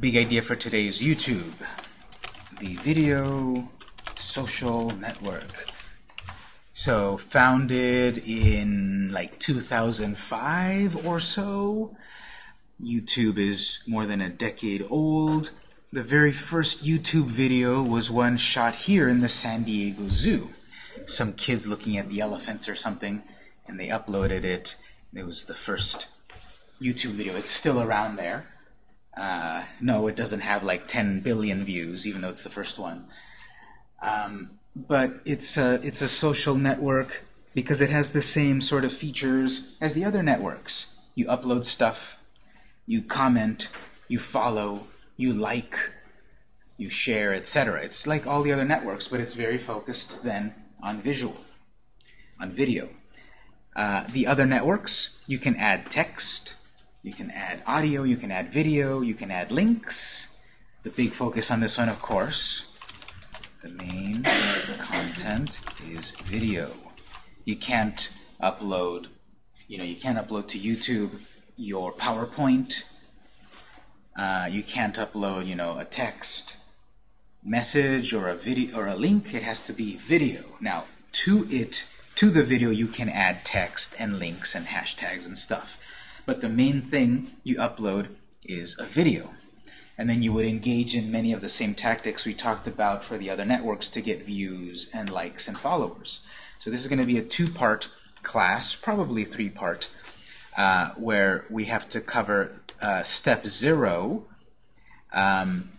big idea for today is YouTube, the video social network. So founded in like 2005 or so. YouTube is more than a decade old. The very first YouTube video was one shot here in the San Diego Zoo. Some kids looking at the elephants or something, and they uploaded it. It was the first YouTube video. It's still around there. Uh, no, it doesn't have like 10 billion views, even though it's the first one. Um, but it's a, it's a social network because it has the same sort of features as the other networks. You upload stuff, you comment, you follow, you like, you share, etc. It's like all the other networks, but it's very focused then on visual, on video. Uh, the other networks, you can add text, you can add audio, you can add video, you can add links. The big focus on this one, of course, the main content is video. You can't upload, you know, you can't upload to YouTube your PowerPoint. Uh, you can't upload, you know, a text message or a video or a link. It has to be video. Now, to it, to the video, you can add text and links and hashtags and stuff. But the main thing you upload is a video. And then you would engage in many of the same tactics we talked about for the other networks to get views and likes and followers. So this is going to be a two-part class, probably three-part, uh, where we have to cover uh, step zero, um,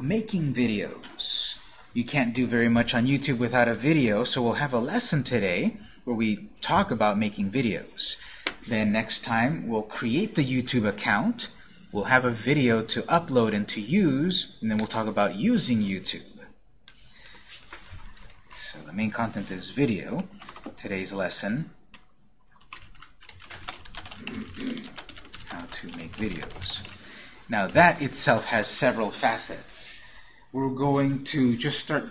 making videos. You can't do very much on YouTube without a video, so we'll have a lesson today where we talk about making videos. Then next time, we'll create the YouTube account. We'll have a video to upload and to use, and then we'll talk about using YouTube. So the main content is video. Today's lesson, how to make videos. Now that itself has several facets. We're going to just start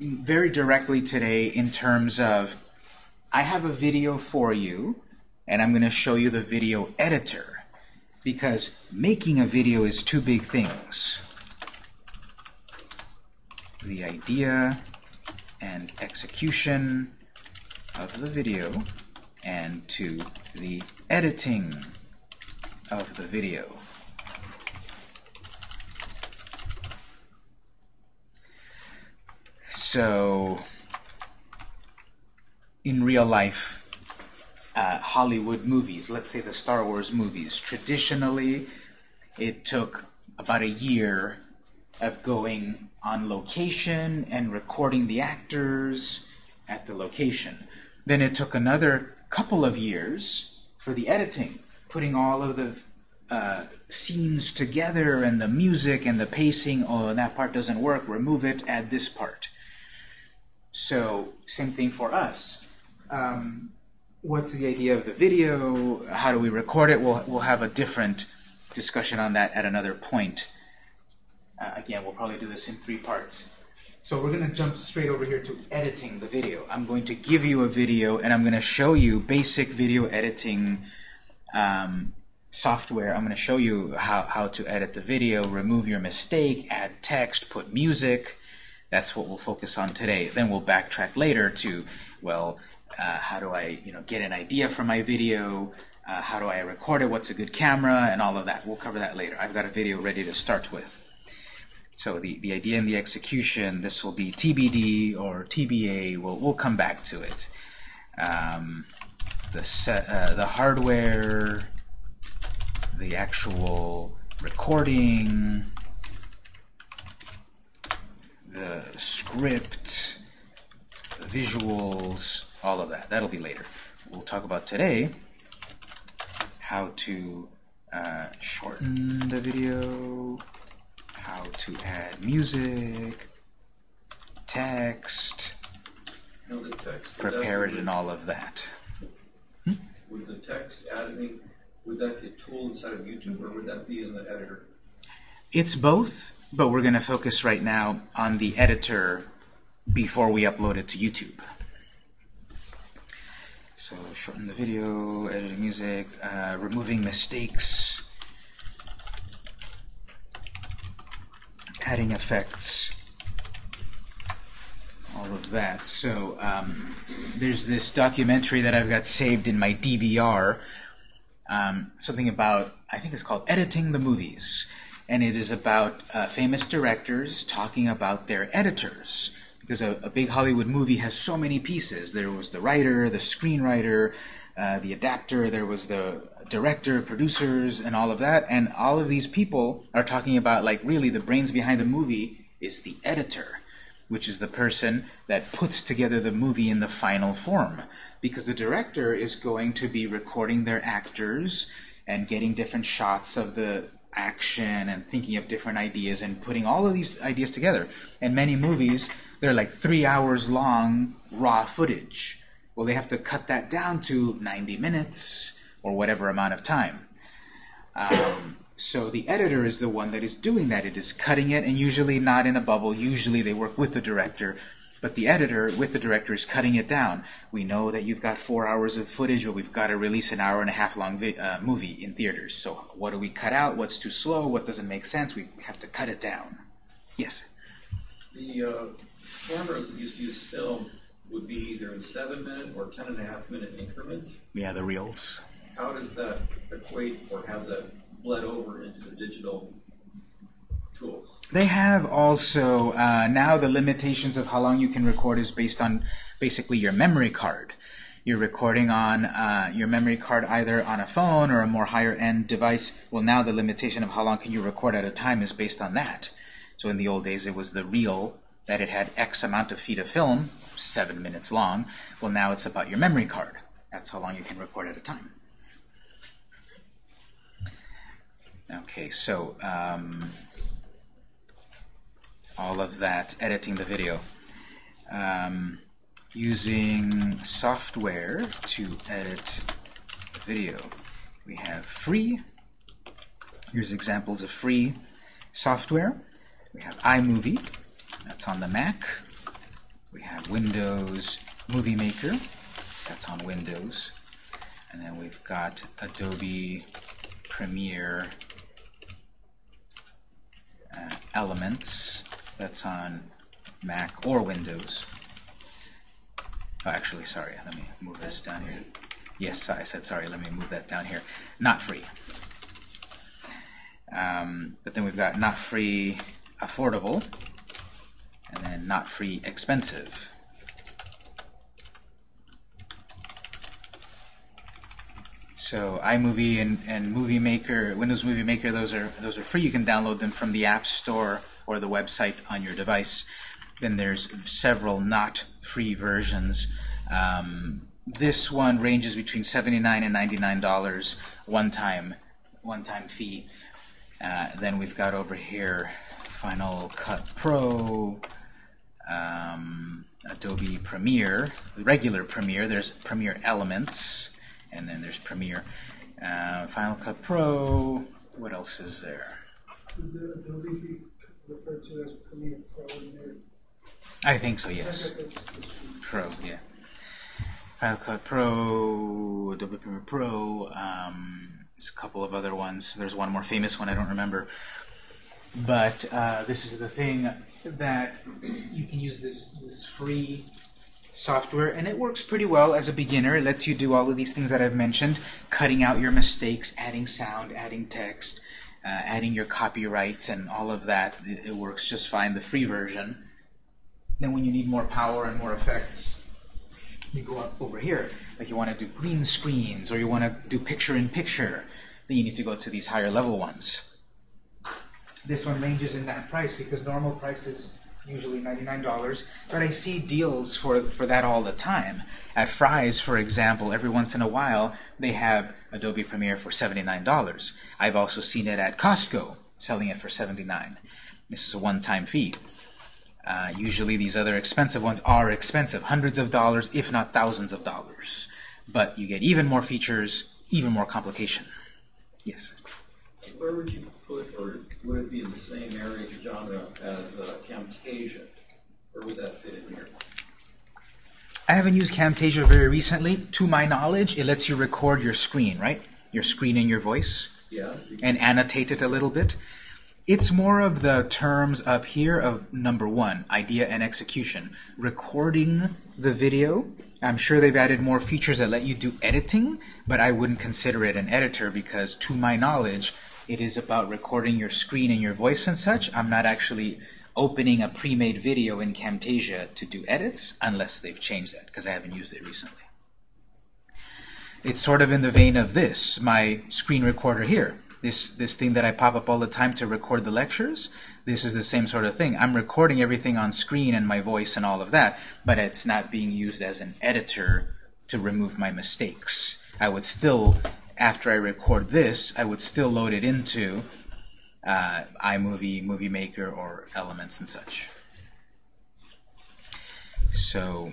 very directly today in terms of I have a video for you and I'm going to show you the video editor because making a video is two big things. The idea and execution of the video and to the editing of the video. So, in real life, uh, Hollywood movies, let's say the Star Wars movies, traditionally it took about a year of going on location and recording the actors at the location. Then it took another couple of years for the editing, putting all of the uh, scenes together and the music and the pacing. Oh, that part doesn't work. Remove it. Add this part. So same thing for us. Um, what's the idea of the video? How do we record it? We'll, we'll have a different discussion on that at another point. Uh, again, we'll probably do this in three parts. So we're going to jump straight over here to editing the video. I'm going to give you a video and I'm going to show you basic video editing um, software. I'm going to show you how, how to edit the video, remove your mistake, add text, put music. That's what we'll focus on today. Then we'll backtrack later to, well, uh, how do I you know, get an idea for my video, uh, how do I record it, what's a good camera, and all of that. We'll cover that later. I've got a video ready to start with. So the, the idea and the execution, this will be TBD or TBA. We'll, we'll come back to it. Um, the, set, uh, the hardware, the actual recording, the script, the visuals, all of that. That'll be later. We'll talk about today how to uh, shorten the video, how to add music, text, text, prepare it, and all of that. Hmm? Would the text editing, would that be a tool inside of YouTube, or would that be in the editor? It's both, but we're going to focus right now on the editor before we upload it to YouTube. So shorten the video, editing music, uh, removing mistakes. adding effects, all of that. So um, there's this documentary that I've got saved in my DVR, um, something about, I think it's called Editing the Movies. And it is about uh, famous directors talking about their editors. Because a, a big Hollywood movie has so many pieces. There was the writer, the screenwriter, uh, the adapter, there was the director, producers, and all of that. And all of these people are talking about, like, really the brains behind the movie is the editor which is the person that puts together the movie in the final form. Because the director is going to be recording their actors and getting different shots of the action and thinking of different ideas and putting all of these ideas together. And many movies, they're like three hours long raw footage. Well, they have to cut that down to 90 minutes or whatever amount of time. Um, so the editor is the one that is doing that. It is cutting it, and usually not in a bubble. Usually they work with the director. But the editor, with the director, is cutting it down. We know that you've got four hours of footage, but we've got to release an hour and a half long uh, movie in theaters. So what do we cut out? What's too slow? What doesn't make sense? We have to cut it down. Yes? The uh, cameras that used to use film would be either in seven minute or ten and a half minute increments. Yeah, the reels. How does that equate or has that bled over into the digital tools. They have also, uh, now the limitations of how long you can record is based on basically your memory card. You're recording on uh, your memory card either on a phone or a more higher end device. Well, now the limitation of how long can you record at a time is based on that. So in the old days, it was the reel that it had X amount of feet of film, seven minutes long. Well, now it's about your memory card. That's how long you can record at a time. Okay, so um, all of that, editing the video. Um, using software to edit the video. We have free. Here's examples of free software. We have iMovie. That's on the Mac. We have Windows Movie Maker. That's on Windows. And then we've got Adobe Premiere uh, Elements that's on Mac or Windows. Oh, actually, sorry, let me move this down here. Yes, I said sorry, let me move that down here. Not free. Um, but then we've got not free affordable, and then not free expensive. So iMovie and, and Movie Maker, Windows Movie Maker, those are those are free. You can download them from the App Store or the website on your device. Then there's several not free versions. Um, this one ranges between 79 and $99 one-time one-time fee. Uh, then we've got over here Final Cut Pro, um, Adobe Premiere, regular Premiere. There's Premiere Elements and then there's Premiere. Uh, Final Cut Pro, what else is there? Would the Adobe be referred to as Premiere Pro in there? I think so, yes. Pro, yeah. Final Cut Pro, Adobe Premiere Pro, um, there's a couple of other ones. There's one more famous one I don't remember. But uh, this is the thing that you can use this, this free software, and it works pretty well as a beginner. It lets you do all of these things that I've mentioned, cutting out your mistakes, adding sound, adding text, uh, adding your copyright, and all of that. It, it, works just fine, the free version. Then when you need more power and more effects, you go up over here. Like you want to do green screens, or you want to do picture-in-picture, -picture, then you need to go to these higher level ones. This one ranges in that price because normal price is usually $99, but I see deals for, for that all the time. At Fry's, for example, every once in a while, they have Adobe Premiere for $79. I've also seen it at Costco, selling it for 79. This is a one-time fee. Uh, usually these other expensive ones are expensive, hundreds of dollars, if not thousands of dollars. But you get even more features, even more complication. Yes? Where would you put, or would it be in the same area genre as uh, Camtasia? Where would that fit in here? I haven't used Camtasia very recently. To my knowledge, it lets you record your screen, right? Your screen and your voice. Yeah. And annotate it a little bit. It's more of the terms up here of number one, idea and execution. Recording the video. I'm sure they've added more features that let you do editing, but I wouldn't consider it an editor because, to my knowledge, it is about recording your screen and your voice and such. I'm not actually opening a pre-made video in Camtasia to do edits unless they've changed that because I haven't used it recently. It's sort of in the vein of this, my screen recorder here. This, this thing that I pop up all the time to record the lectures, this is the same sort of thing. I'm recording everything on screen and my voice and all of that, but it's not being used as an editor to remove my mistakes. I would still, after I record this, I would still load it into uh, iMovie, Movie Maker, or Elements and such. So,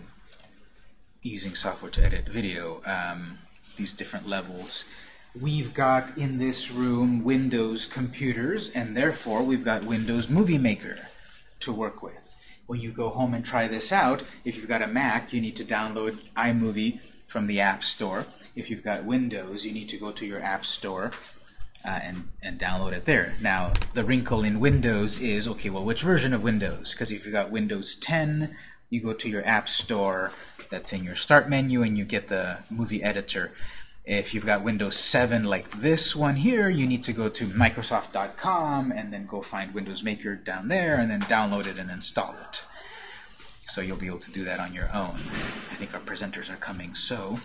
using software to edit video, um, these different levels. We've got in this room Windows computers, and therefore we've got Windows Movie Maker to work with. When you go home and try this out, if you've got a Mac, you need to download iMovie from the App Store. If you've got Windows, you need to go to your App Store uh, and, and download it there. Now, the wrinkle in Windows is, okay, well, which version of Windows? Because if you've got Windows 10, you go to your App Store, that's in your Start menu, and you get the movie editor. If you've got Windows 7 like this one here, you need to go to Microsoft.com and then go find Windows Maker down there and then download it and install it. So you'll be able to do that on your own. I think our presenters are coming, so...